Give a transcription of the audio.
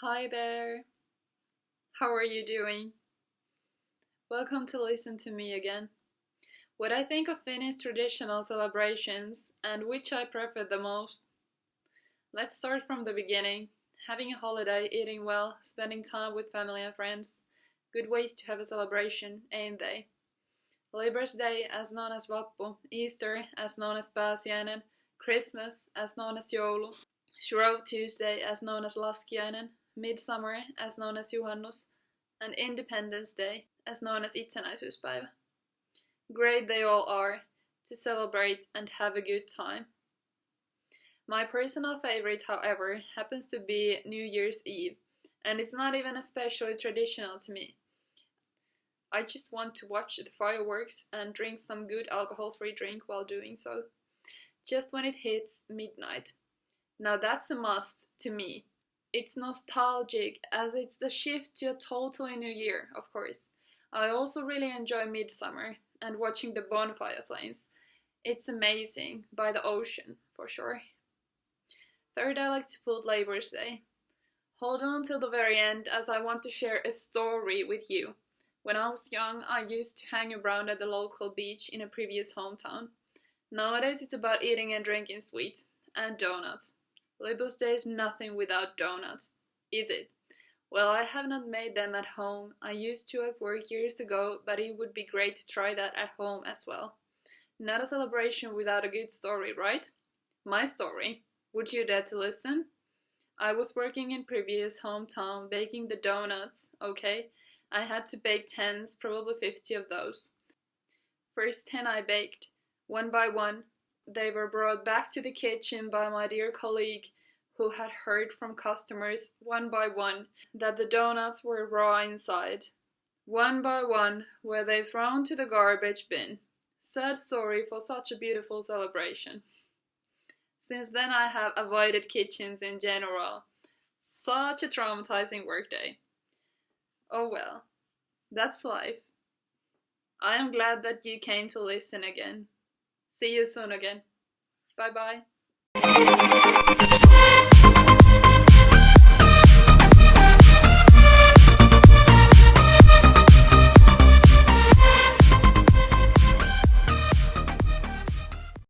Hi there. How are you doing? Welcome to listen to me again. What I think of Finnish traditional celebrations and which I prefer the most. Let's start from the beginning. Having a holiday, eating well, spending time with family and friends. Good ways to have a celebration, ain't they? Labour's Day, as known as Vappu, Easter, as known as Pääsiäinen, Christmas, as known as Joulu, Shrove Tuesday, as known as Laskiainen, Midsummer, as known as Juhannus, and Independence Day, as known as Itsenäisyyspäivä. Great they all are, to celebrate and have a good time. My personal favorite, however, happens to be New Year's Eve, and it's not even especially traditional to me. I just want to watch the fireworks and drink some good alcohol-free drink while doing so. Just when it hits midnight. Now that's a must to me. It's nostalgic as it's the shift to a totally new year, of course. I also really enjoy midsummer and watching the bonfire flames. It's amazing, by the ocean, for sure. Third, I like to put Labor Day. Hold on till the very end as I want to share a story with you. When I was young, I used to hang around at the local beach in a previous hometown. Nowadays it's about eating and drinking sweets and donuts. Labour's Day is nothing without donuts, is it? Well, I have not made them at home. I used to at work years ago, but it would be great to try that at home as well. Not a celebration without a good story, right? My story. Would you dare to listen? I was working in previous hometown baking the donuts, okay? I had to bake tens, probably 50 of those. First 10 I baked, one by one. They were brought back to the kitchen by my dear colleague who had heard from customers one by one that the donuts were raw inside. One by one were they thrown to the garbage bin. Sad story for such a beautiful celebration. Since then I have avoided kitchens in general. Such a traumatizing workday. Oh well, that's life. I am glad that you came to listen again. See you soon again. Bye bye.